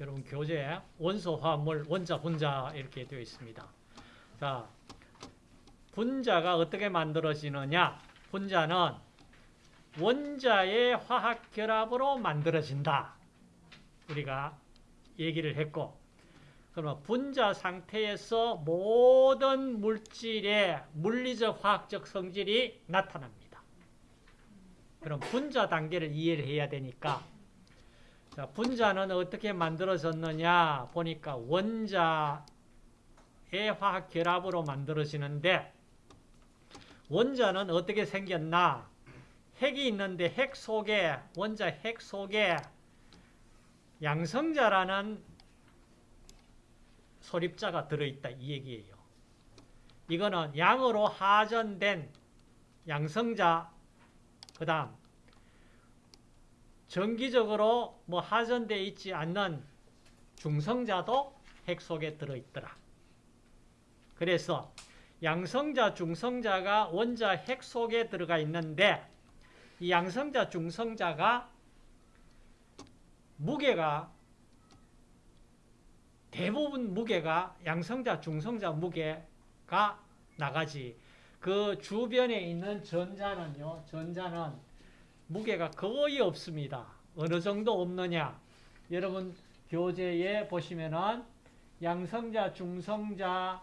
여러분 교재에 원소, 화합물, 원자, 분자 이렇게 되어 있습니다. 자, 분자가 어떻게 만들어지느냐? 분자는 원자의 화학 결합으로 만들어진다. 우리가 얘기를 했고 그러면 분자 상태에서 모든 물질의 물리적 화학적 성질이 나타납니다. 그럼 분자 단계를 이해를 해야 되니까 자, 분자는 어떻게 만들어졌느냐 보니까 원자의 화학 결합으로 만들어지는데 원자는 어떻게 생겼나 핵이 있는데 핵 속에 원자 핵 속에 양성자라는 소립자가 들어있다 이 얘기예요. 이거는 양으로 하전된 양성자 그 다음 정기적으로 뭐 하전되어 있지 않는 중성자도 핵 속에 들어있더라. 그래서 양성자, 중성자가 원자 핵 속에 들어가 있는데 이 양성자, 중성자가 무게가 대부분 무게가 양성자, 중성자 무게가 나가지. 그 주변에 있는 전자는요, 전자는 무게가 거의 없습니다. 어느 정도 없느냐? 여러분 교재에 보시면은 양성자, 중성자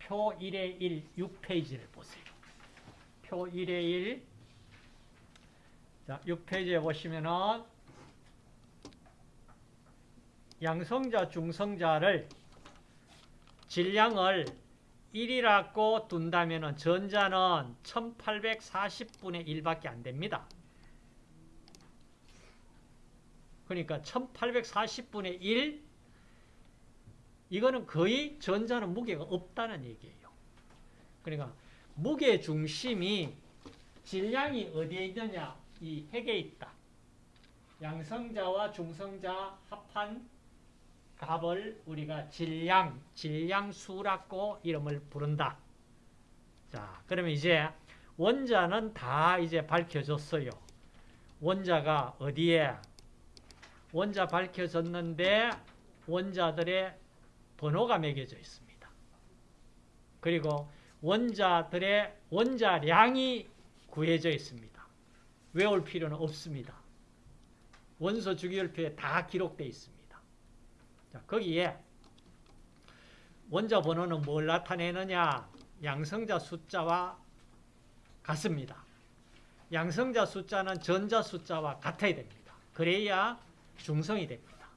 표 1의 1, 6페이지를 보세요. 표 1의 1, 자, 6페이지에 보시면은 양성자, 중성자를 질량을 1이라고 둔다면 전자는 1840분의 1밖에 안 됩니다. 그러니까 1840분의 1 이거는 거의 전자는 무게가 없다는 얘기예요. 그러니까 무게 중심이 질량이 어디에 있느냐 이 핵에 있다. 양성자와 중성자 합한 값을 우리가 질량, 질량수라고 이름을 부른다. 자, 그러면 이제 원자는 다 이제 밝혀졌어요. 원자가 어디에? 원자 밝혀졌는데 원자들의 번호가 매겨져 있습니다. 그리고 원자들의 원자량이 구해져 있습니다. 외울 필요는 없습니다. 원소 주기율표에 다 기록되어 있습니다. 자, 거기에 원자 번호는 뭘 나타내느냐? 양성자 숫자와 같습니다. 양성자 숫자는 전자 숫자와 같아야 됩니다. 그래야 중성이 됩니다.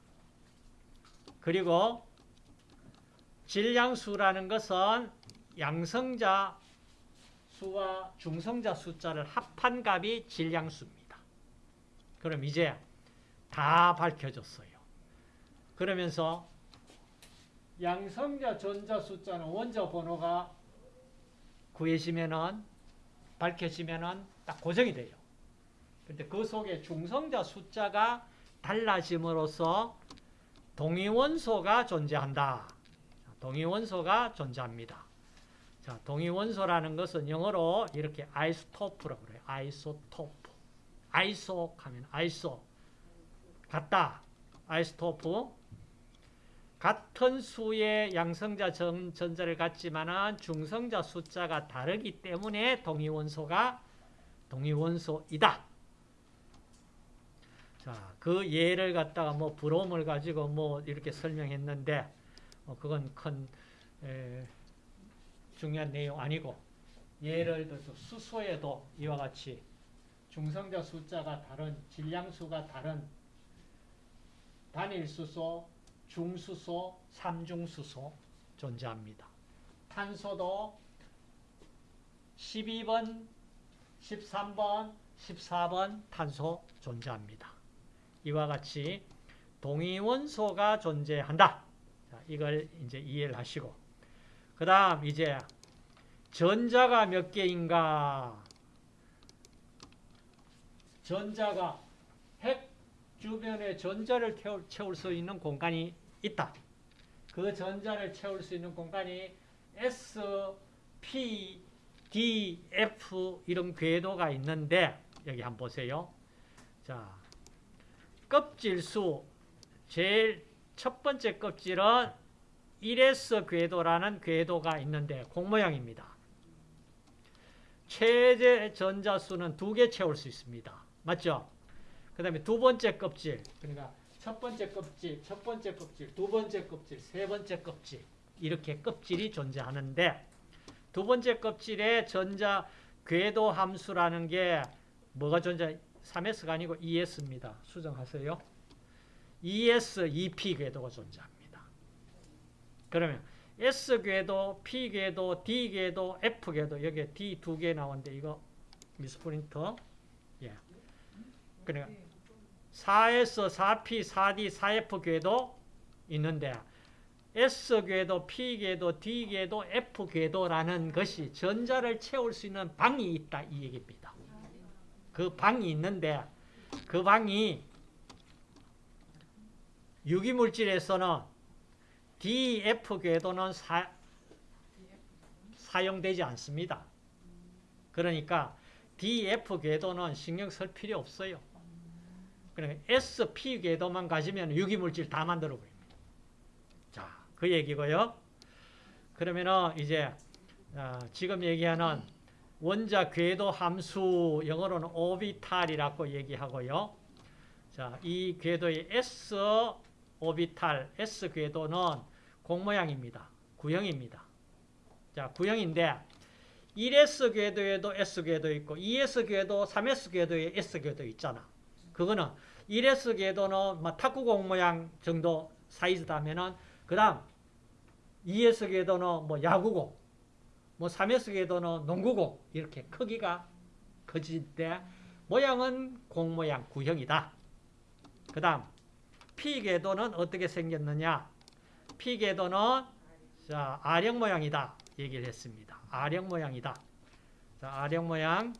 그리고 질량수라는 것은 양성자 수와 중성자 숫자를 합한 값이 질량수입니다. 그럼 이제 다 밝혀졌어요. 그러면서 양성자 전자 숫자는 원자 번호가 구해지면은 밝혀지면은 딱 고정이 돼요. 근데 그 속에 중성자 숫자가 달라짐으로써 동위원소가 존재한다. 동위원소가 존재합니다. 자, 동위원소라는 것은 영어로 이렇게 isotope라고 그래요. isotope. iso 하면 iso. 같다. isotope. 같은 수의 양성자 전, 전자를 갖지만 중성자 숫자가 다르기 때문에 동위원소가 동위원소이다. 자, 그 예를 갖다가 뭐 브롬을 가지고 뭐 이렇게 설명했는데 뭐 그건 큰 에, 중요한 내용 아니고 예를 들어서 수소에도 이와 같이 중성자 숫자가 다른 질량수가 다른 단일 수소 중수소, 삼중수소 존재합니다. 탄소도 12번, 13번, 14번 탄소 존재합니다. 이와 같이 동위원소가 존재한다. 자, 이걸 이제 이해를 하시고. 그 다음 이제 전자가 몇 개인가? 전자가 핵 주변에 전자를 채울 수 있는 공간이 있다. 그 전자를 채울 수 있는 공간이 S, P, D, F 이런 궤도가 있는데 여기 한번 보세요. 자, 껍질 수 제일 첫 번째 껍질은 1s 궤도라는 궤도가 있는데 공모양입니다. 최대 전자수는 두 개 채울 수 있습니다. 맞죠? 그 다음에 두 번째 껍질, 그러니까 첫 번째 껍질, 첫 번째 껍질, 두 번째 껍질, 세 번째 껍질 이렇게 껍질이 존재하는데 두 번째 껍질에 전자 궤도 함수라는 게 뭐가 존재? 3S가 아니고 2S입니다. 수정하세요. 2S, 2P 궤도가 존재합니다. 그러면 S 궤도, P 궤도, D 궤도, F 궤도 여기에 D 두 개 나오는데 이거 미스프린터 예. 그러니까 4S, 4P, 4D, 4F 궤도 있는데 S 궤도, P 궤도, D 궤도, F 궤도라는 것이 전자를 채울 수 있는 방이 있다 이 얘기입니다. 그 방이 있는데 그 방이 유기물질에서는 DF 궤도는 사, 사용되지 않습니다. 그러니까 DF 궤도는 신경 쓸 필요 없어요. 그러니까 SP 궤도만 가지면 유기물질 다 만들어 버립니다. 자, 그 얘기고요. 그러면은 이제 어, 지금 얘기하는 원자 궤도 함수 영어로는 오비탈이라고 얘기하고요. 자, 이 궤도의 S 오비탈 S 궤도는 공모양입니다. 구형입니다. 자, 구형인데 1S 궤도에도 S 궤도 있고 2S 궤도, 3S 궤도에 S 궤도 있잖아. 그거는 1S 궤도는 뭐 탁구공 모양 정도 사이즈다면은 그 다음 2S 궤도는 뭐 야구공, 뭐 3S 궤도는 농구공 이렇게 크기가 커질 때 모양은 공 모양 구형이다. 그 다음 P 궤도는 어떻게 생겼느냐? P 궤도는 자, R형 모양이다. 얘기를 했습니다. R형 모양이다. 자, R형 모양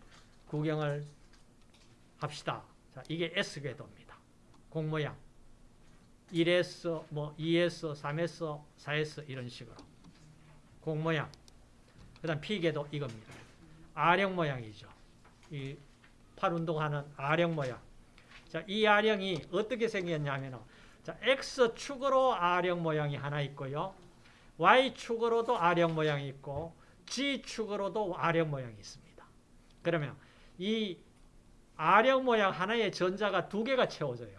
구경을 합시다. 자, 이게 S 궤도입니다. 공 모양. 1S, 뭐 2S, 3S, 4S 이런 식으로. 공 모양. 그 다음 P 궤도 이겁니다. R형 모양이죠. 이 팔 운동하는 R형 모양. 자, 이 R형이 어떻게 생겼냐면은 자, X축으로 R형 모양이 하나 있고요. Y축으로도 R형 모양이 있고 G축으로도 R형 모양이 있습니다. 그러면 이 R형 모양 하나의 전자가 두 개가 채워져요.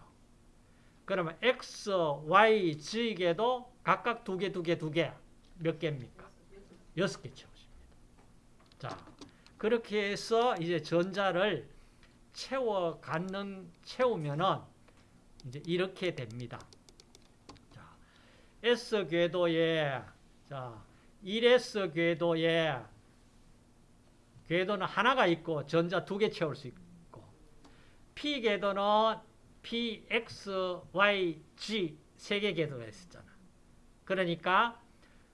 그러면 X, Y, G에도 각각 두 개, 두 개, 두 개. 몇 개입니까? 여섯 개 채워집니다. 자, 그렇게 해서 이제 전자를 채워 갖는, 채우면은 이제 이렇게 됩니다. 자, S 궤도에, 자, 1S 궤도에 궤도는 하나가 있고 전자 두 개 채울 수 있고 P 궤도는 P, X, Y, G 세 개 궤도가 있었잖아. 그러니까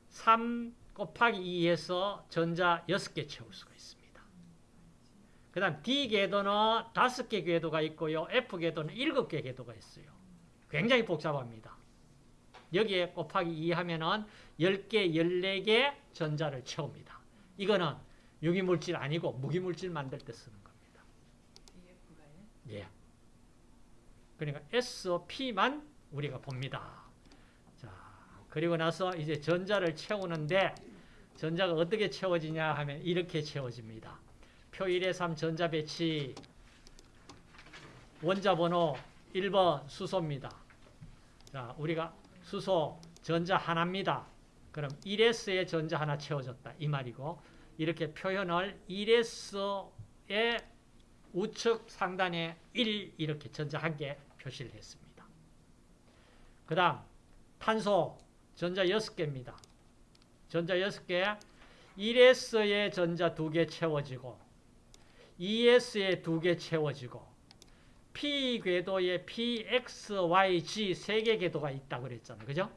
3 곱하기 2에서 전자 6개 채울 수가 있습니다. 그 다음 D 궤도는 5개 궤도가 있고요. F 궤도는 7개 궤도가 있어요. 굉장히 복잡합니다. 여기에 곱하기 2 하면은 10개, 14개 전자를 채웁니다. 이거는 유기물질 아니고 무기물질 만들 때 쓰는 겁니다. 예. 그러니까 SP만 우리가 봅니다. 자, 그리고 나서 이제 전자를 채우는데 전자가 어떻게 채워지냐 하면 이렇게 채워집니다. 표 1의 3 전자 배치 원자 번호 1번 수소입니다. 자, 우리가 수소 전자 하나입니다. 그럼 1S에 전자 하나 채워졌다. 이 말이고 이렇게 표현을 1S의 우측 상단에 1 이렇게 전자 한 개 표시를 했습니다. 그 다음 탄소 전자 6개입니다. 전자 6개 1S에 전자 2개 채워지고 2S에 2개 채워지고 P 궤도에 P, X, Y, G 3개 궤도가 있다고 그랬잖아요. 그죠?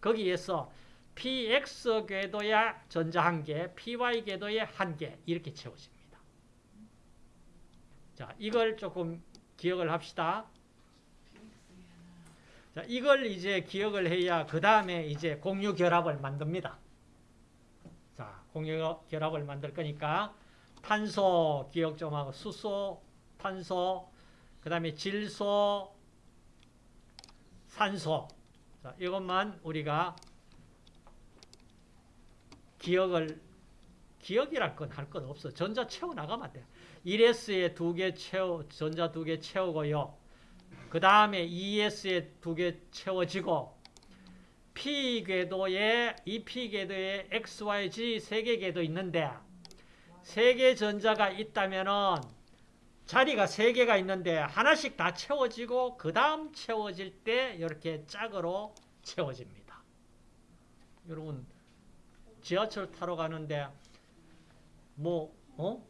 거기에서 PX 궤도에 전자 1개, PY 궤도에 1개 이렇게 채워집니다. 자, 이걸 조금 기억을 합시다. 자, 이걸 이제 기억을 해야 그 다음에 이제 공유 결합을 만듭니다. 자, 공유 결합을 만들 거니까 탄소 기억 좀 하고 수소, 탄소, 그 다음에 질소, 산소. 자, 이것만 우리가 기억을 기억이랄 건 할 건 없어. 전자 채워 나가면 돼. 1S에 두 개 채워 전자 두 개 채우고요. 그 다음에 2S에 두 개 채워지고 P 궤도에 이 P 궤도에 X, Y, Z 세 개 궤도 있는데 세 개 전자가 있다면은 자리가 세 개가 있는데 하나씩 다 채워지고 그 다음 채워질 때 이렇게 짝으로 채워집니다. 여러분 지하철 타러 가는데 뭐 어?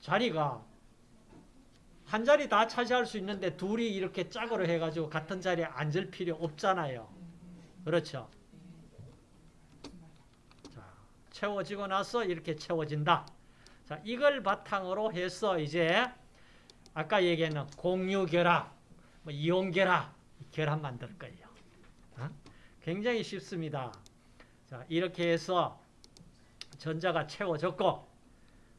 자리가 한 자리 다 차지할 수 있는데 둘이 이렇게 짝으로 해가지고 같은 자리에 앉을 필요 없잖아요. 그렇죠? 자, 채워지고 나서 이렇게 채워진다. 자, 이걸 바탕으로 해서 이제 아까 얘기했는 공유결합, 뭐 이온결합, 결합 만들 거예요. 어? 굉장히 쉽습니다. 자, 이렇게 해서 전자가 채워졌고,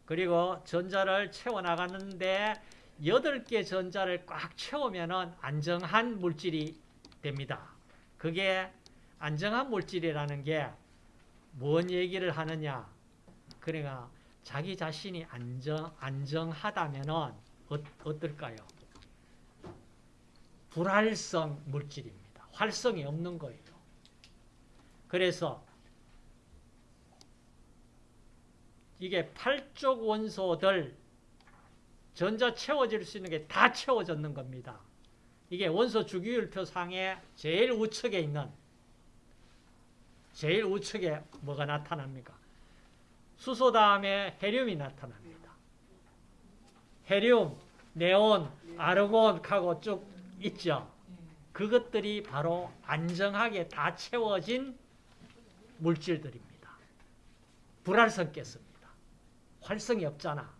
그리고 전자를 채워나가는데 8개 전자를 꽉 채우면 안정한 물질이 됩니다. 그게 안정한 물질이라는 게 뭔 얘기를 하느냐? 그러니까 자기 자신이 안정, 안정하다면 어, 어떨까요? 불활성 물질입니다. 활성이 없는 거예요. 그래서 이게 팔쪽 원소들 전자 채워질 수 있는 게 다 채워졌는 겁니다. 이게 원소 주기율표 상에 제일 우측에 있는 제일 우측에 뭐가 나타납니까? 수소 다음에 헤륨이 나타납니다. 헤륨, 네온, 아르곤 하고 쭉 있죠. 그것들이 바로 안정하게 다 채워진 물질들입니다. 불활성 깼습니다. 활성이 없잖아.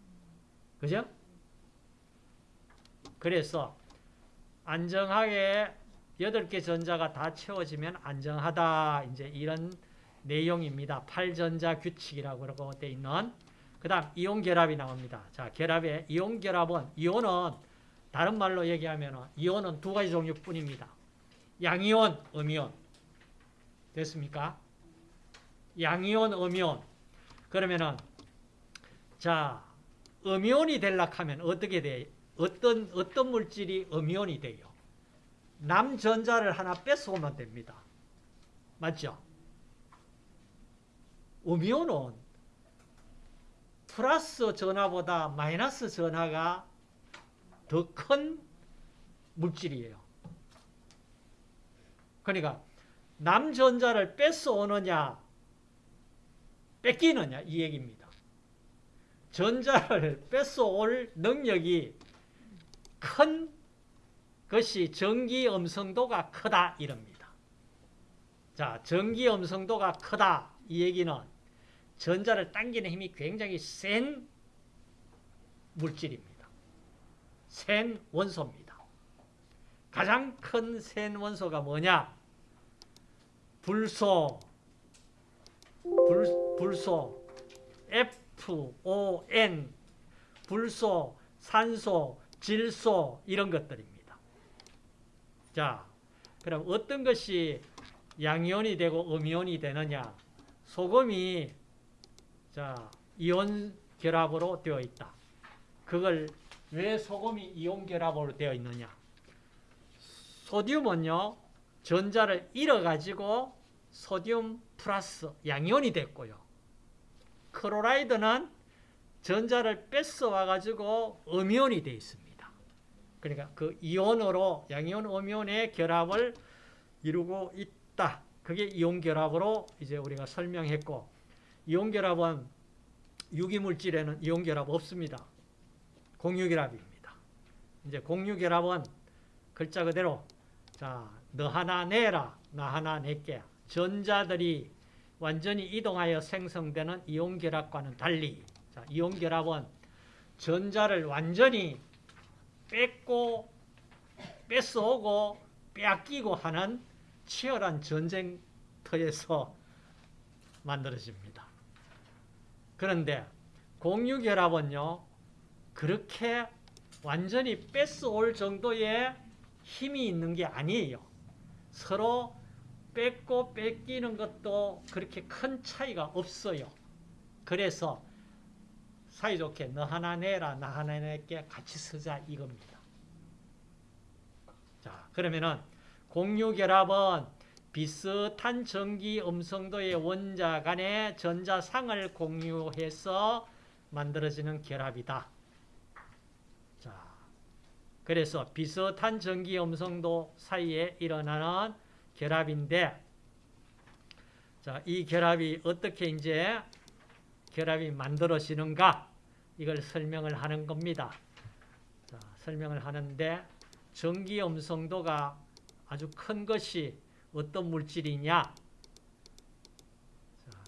그죠? 그래서 안정하게 8개 전자가 다 채워지면 안정하다. 이제 이런 내용입니다. 8전자 규칙이라고 돼 있는 그 다음 이온 결합이 나옵니다. 자, 결합의 이온 결합은 이온은 다른 말로 얘기하면 이온은 두 가지 종류 뿐입니다. 양이온, 음이온. 됐습니까? 양이온, 음이온. 그러면은 자, 음이온이 되려고 하면 어떻게 돼? 어떤 어떤 물질이 음이온이 돼요? 남전자를 하나 뺏어오면 됩니다. 맞죠? 음이온은 플러스 전하보다 마이너스 전하가 더 큰 물질이에요. 그러니까 남전자를 뺏어오느냐 뺏기느냐 이 얘기입니다. 전자를 뺏어올 능력이 큰 것이 전기 음성도가 크다 이럽니다. 자, 전기 음성도가 크다 이 얘기는 전자를 당기는 힘이 굉장히 센 물질입니다. 센 원소입니다. 가장 큰 센 원소가 뭐냐? 불소, 불, 불소, FON, 불소, 산소, 질소 이런 것들입니다. 자, 그럼 어떤 것이 양이온이 되고 음이온이 되느냐? 소금이 자 이온 결합으로 되어 있다. 그걸 왜 소금이 이온 결합으로 되어 있느냐? 소듐은요 전자를 잃어가지고 소듐 플러스 양이온이 됐고요. 크로라이드는 전자를 뺏어와 가지고 음이온이 되어 있습니다. 그러니까 그 이온으로 양이온, 음이온의 결합을 이루고 있다. 그게 이온 결합으로 이제 우리가 설명했고 이온 결합은 유기물질에는 이온 결합 없습니다. 공유 결합입니다. 이제 공유 결합은 글자 그대로 자, 너 하나 내라, 나 하나 낼게. 전자들이 완전히 이동하여 생성되는 이온 결합과는 달리 자, 이온 결합은 전자를 완전히 뺏고 뺏어오고 빼앗기고 하는 치열한 전쟁터에서 만들어집니다. 그런데 공유결합은요 그렇게 완전히 뺏어올 정도의 힘이 있는 게 아니에요. 서로 뺏고 뺏기는 것도 그렇게 큰 차이가 없어요. 그래서 사이좋게 너 하나 내라 나 하나 낼게 같이 쓰자 이겁니다. 자 그러면은 공유결합은 비슷한 전기 음성도의 원자 간의 전자상을 공유해서 만들어지는 결합이다. 자, 그래서 비슷한 전기 음성도 사이에 일어나는 결합인데, 자, 이 결합이 어떻게 이제 결합이 만들어지는가? 이걸 설명을 하는 겁니다. 자, 설명을 하는데, 전기 음성도가 아주 큰 것이 어떤 물질이냐? 자,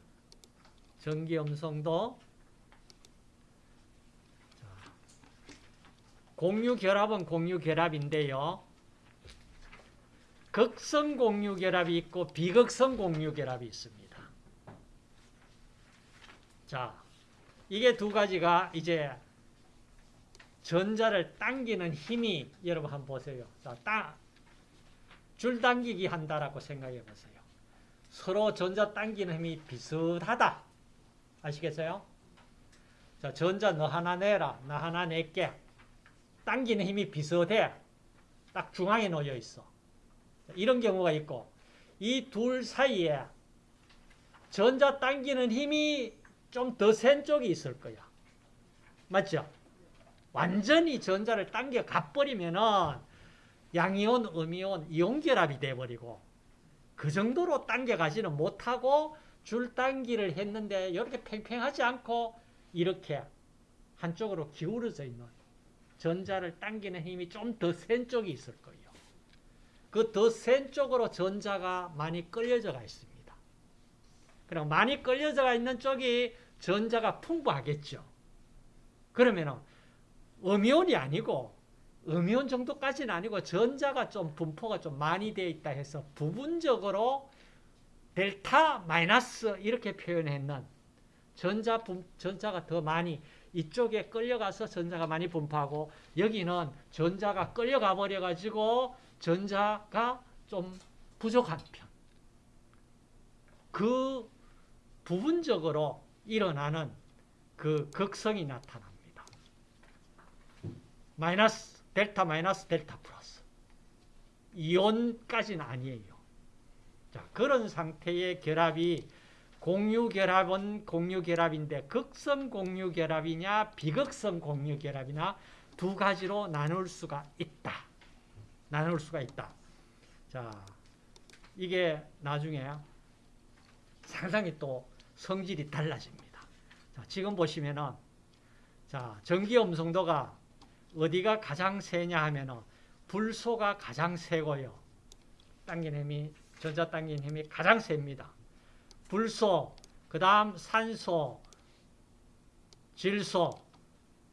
전기 음성도 자, 공유 결합은 공유 결합인데요. 극성 공유 결합이 있고 비극성 공유 결합이 있습니다. 자, 이게 두 가지가 이제 전자를 당기는 힘이 여러분 한번 보세요. 자, 따, 줄 당기기 한다라고 생각해 보세요. 서로 전자 당기는 힘이 비슷하다. 아시겠어요? 자, 전자 너 하나 내라. 나 하나 낼게. 당기는 힘이 비슷해. 딱 중앙에 놓여 있어. 이런 경우가 있고 이 둘 사이에 전자 당기는 힘이 좀 더 센 쪽이 있을 거야. 맞죠? 완전히 전자를 당겨 가버리면은 양이온, 음이온, 이온 결합이 돼버리고 그 정도로 당겨가지는 못하고 줄 당기를 했는데 이렇게 팽팽하지 않고 이렇게 한쪽으로 기울어져 있는 전자를 당기는 힘이 좀 더 센 쪽이 있을 거예요. 그 더 센 쪽으로 전자가 많이 끌려져 가 있습니다. 그럼 많이 끌려져 가 있는 쪽이 전자가 풍부하겠죠. 그러면 음이온이 아니고 음이온 정도까지는 아니고 전자가 좀 분포가 좀 많이 되어 있다 해서 부분적으로 델타 마이너스 이렇게 표현했는 전자 분, 전자가 더 많이 이쪽에 끌려가서 전자가 많이 분포하고 여기는 전자가 끌려가 버려 가지고 전자가 좀 부족한 편. 그 부분적으로 일어나는 그 극성이 나타납니다. 마이너스 델타 마이너스 델타 플러스. 이온까지는 아니에요. 자, 그런 상태의 결합이 공유결합은 공유결합인데 극성 공유결합이냐 비극성 공유결합이나 두 가지로 나눌 수가 있다. 나눌 수가 있다. 자, 이게 나중에 상당히 또 성질이 달라집니다. 자, 지금 보시면은 자, 전기 음성도가 어디가 가장 세냐 하면은 불소가 가장 세고요. 당긴 힘이 전자 당긴 힘이 가장 셉니다. 불소, 그 다음 산소, 질소,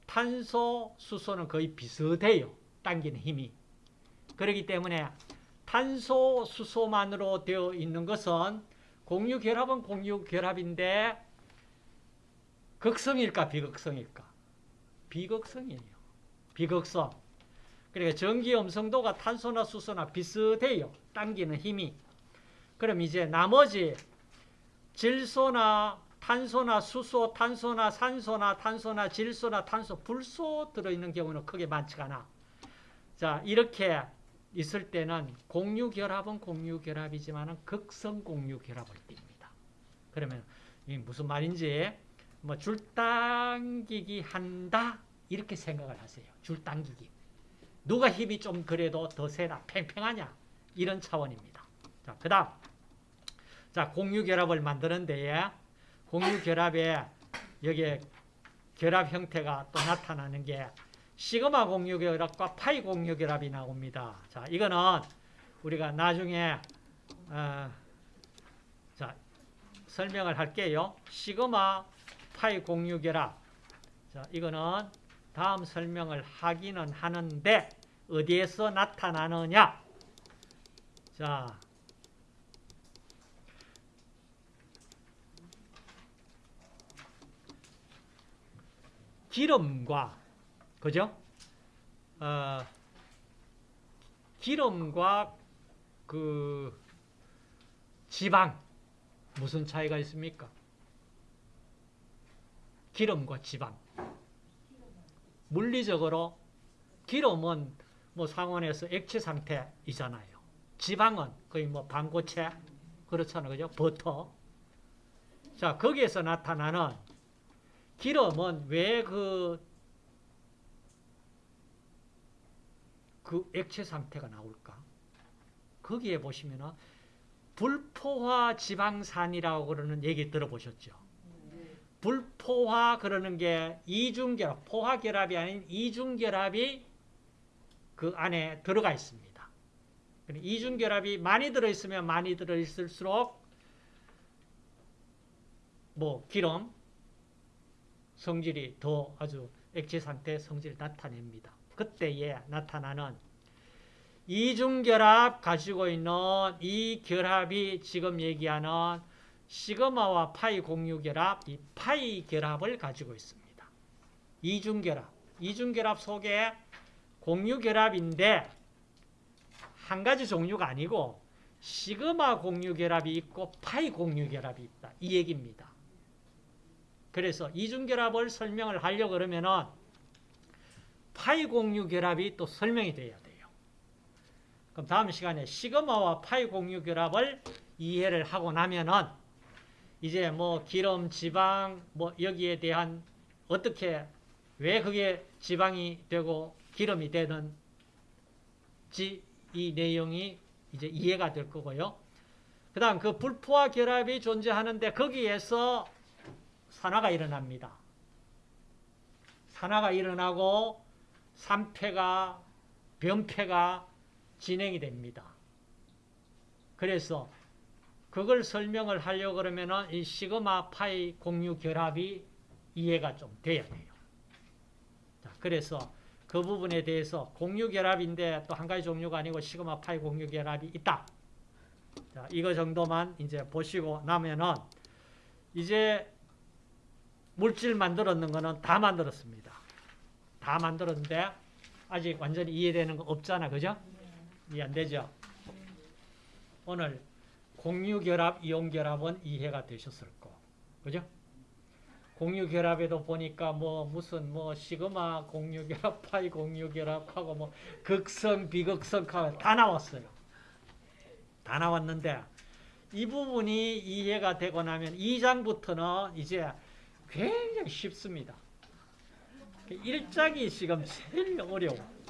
탄소, 수소는 거의 비슷해요. 당기는 힘이. 그렇기 때문에 탄소, 수소만으로 되어 있는 것은 공유결합은 공유결합인데 극성일까 비극성일까? 비극성이에요. 비극성. 그러니까 전기 음성도가 탄소나 수소나 비슷해요. 당기는 힘이. 그럼 이제 나머지 질소나 탄소나 수소, 탄소나 산소나 탄소나 질소나 탄소, 불소 들어있는 경우는 크게 많지가 않아. 자, 이렇게 있을 때는 공유결합은 공유결합이지만 극성 공유결합을 띱니다. 그러면 이 무슨 말인지 뭐 줄당기기 한다 이렇게 생각을 하세요. 줄당기기. 누가 힘이 좀 그래도 더 세나 팽팽하냐 이런 차원입니다. 자, 그 다음 자 공유결합을 만드는 데에 공유결합에 여기에 결합 형태가 또 나타나는 게 시그마 공유결합과 파이 공유결합이 나옵니다. 자, 이거는 우리가 나중에 어, 자 설명을 할게요. 시그마 파이 공유결합. 자, 이거는 다음 설명을 하기는 하는데 어디에서 나타나느냐? 자, 기름과 그죠? 어, 기름과 그 지방 무슨 차이가 있습니까? 기름과 지방. 물리적으로 기름은 뭐 상온에서 액체 상태이잖아요. 지방은 거의 뭐 반고체 그렇잖아요. 그죠? 버터. 자, 거기에서 나타나는 기름은 왜 그, 그 액체 상태가 나올까? 거기에 보시면은 불포화 지방산이라고 그러는 얘기 들어보셨죠? 불포화 그러는 게 이중결합, 포화결합이 아닌 이중결합이 그 안에 들어가 있습니다. 이중결합이 많이 들어있으면 많이 들어있을수록 뭐 기름 성질이 더 아주 액체 상태 성질을 나타냅니다. 그때에 나타나는 이중결합 가지고 있는 이 결합이 지금 얘기하는 시그마와 파이 공유결합, 이 파이 결합을 가지고 있습니다. 이중결합. 이중결합 속에 공유결합인데 한 가지 종류가 아니고 시그마 공유결합이 있고 파이 공유결합이 있다. 이 얘기입니다. 그래서 이중결합을 설명을 하려고 그러면은 파이 공유 결합이 또 설명이 돼야 돼요. 그럼 다음 시간에 시그마와 파이 공유 결합을 이해를 하고 나면은 이제 뭐 기름, 지방, 뭐 여기에 대한 어떻게 왜 그게 지방이 되고 기름이 되는지 이 내용이 이제 이해가 될 거고요. 그 다음 그 불포화 결합이 존재하는데 거기에서 산화가 일어납니다. 산화가 일어나고 산패가 변패가 진행이 됩니다. 그래서 그걸 설명을 하려고 그러면은 이 시그마 파이 공유 결합이 이해가 좀 돼야 돼요. 자, 그래서 그 부분에 대해서 공유 결합인데 또 한 가지 종류가 아니고 시그마 파이 공유 결합이 있다. 자, 이거 정도만 이제 보시고 나면은 이제 물질 만들었는 거는 다 만들었습니다. 다 만들었는데 아직 완전히 이해되는 거 없잖아. 그죠? 이해 안 되죠? 오늘 공유결합, 이온결합은 이해가 되셨을 거. 그죠? 공유결합에도 보니까 뭐 무슨 뭐 시그마 공유결합, 파이 공유결합하고 뭐 극성, 비극성하고 다 나왔어요. 다 나왔는데 이 부분이 이해가 되고 나면 2장부터는 이제 굉장히 쉽습니다. 1장이 지금 제일 어려워.